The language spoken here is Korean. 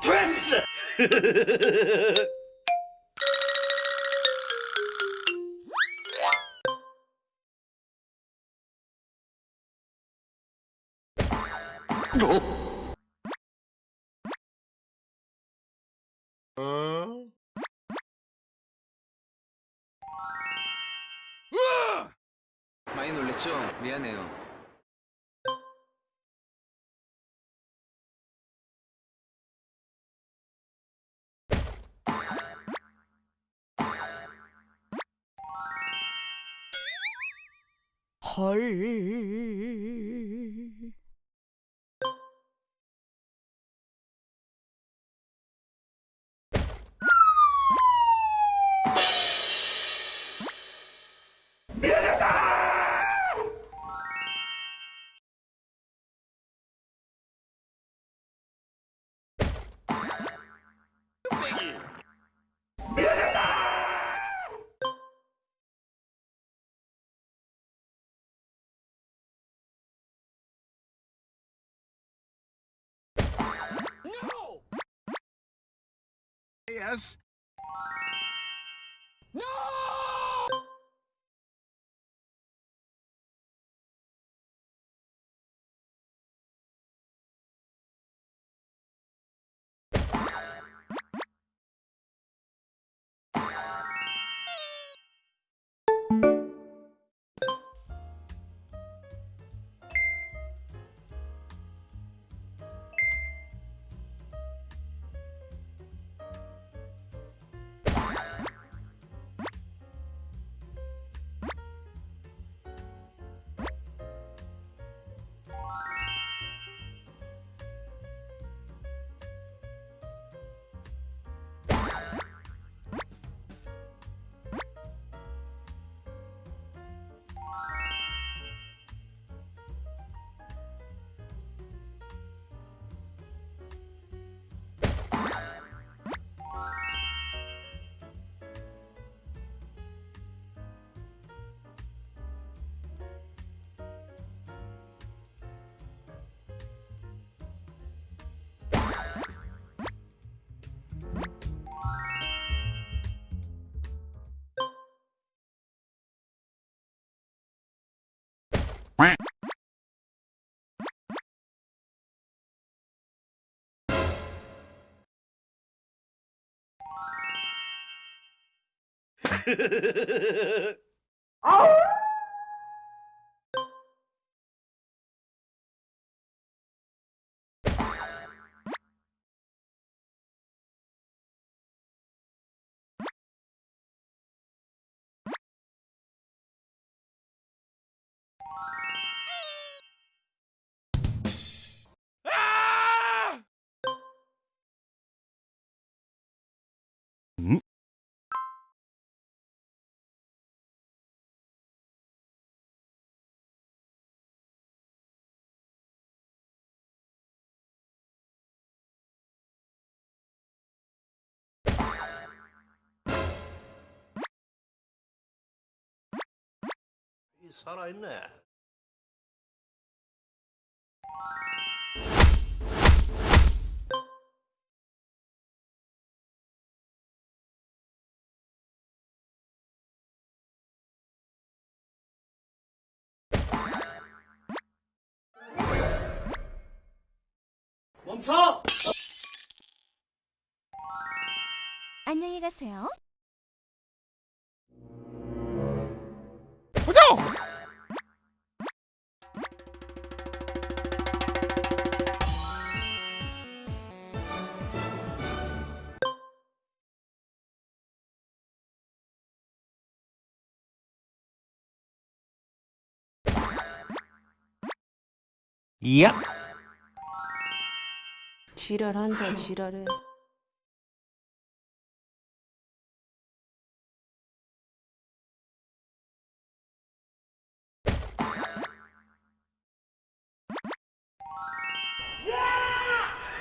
됐어! 많이 놀랬죠? 미안해요. 헐. Yes! No! oh! 이 살아있네. 멈춰! 안녕히 가세요. 야! 지랄한다 지랄해.